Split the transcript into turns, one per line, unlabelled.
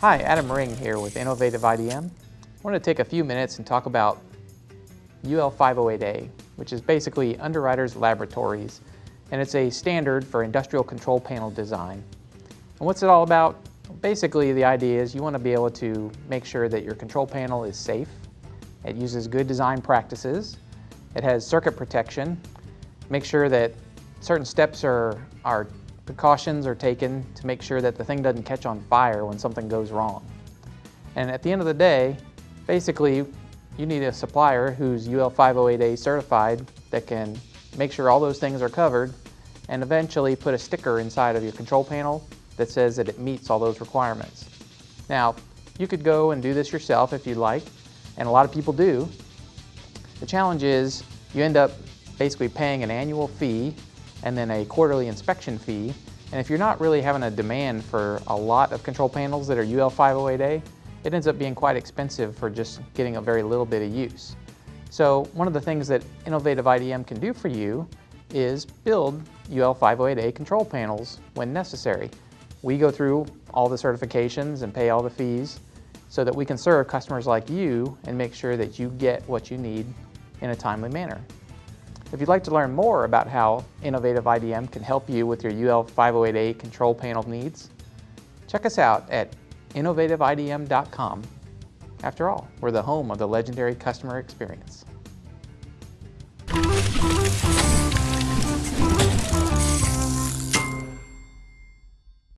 Hi, Adam Ring here with Innovative IDM. I want to take a few minutes and talk about UL 508A, which is basically Underwriters Laboratories, and it's a standard for industrial control panel design. And what's it all about? Basically, the idea is you want to be able to make sure that your control panel is safe, it uses good design practices, it has circuit protection, make sure that certain steps are, are precautions are taken to make sure that the thing doesn't catch on fire when something goes wrong. And at the end of the day, basically, you need a supplier who's UL 508A certified that can make sure all those things are covered and eventually put a sticker inside of your control panel that says that it meets all those requirements. Now, you could go and do this yourself if you'd like, and a lot of people do. The challenge is you end up basically paying an annual fee and then a quarterly inspection fee. And if you're not really having a demand for a lot of control panels that are UL 508A, it ends up being quite expensive for just getting a very little bit of use. So one of the things that Innovative IDM can do for you is build UL 508A control panels when necessary. We go through all the certifications and pay all the fees so that we can serve customers like you and make sure that you get what you need in a timely manner. If you'd like to learn more about how Innovative IDM can help you with your UL 508A control panel needs, check us out at innovativeidm.com. After all, we're the home of the legendary customer experience.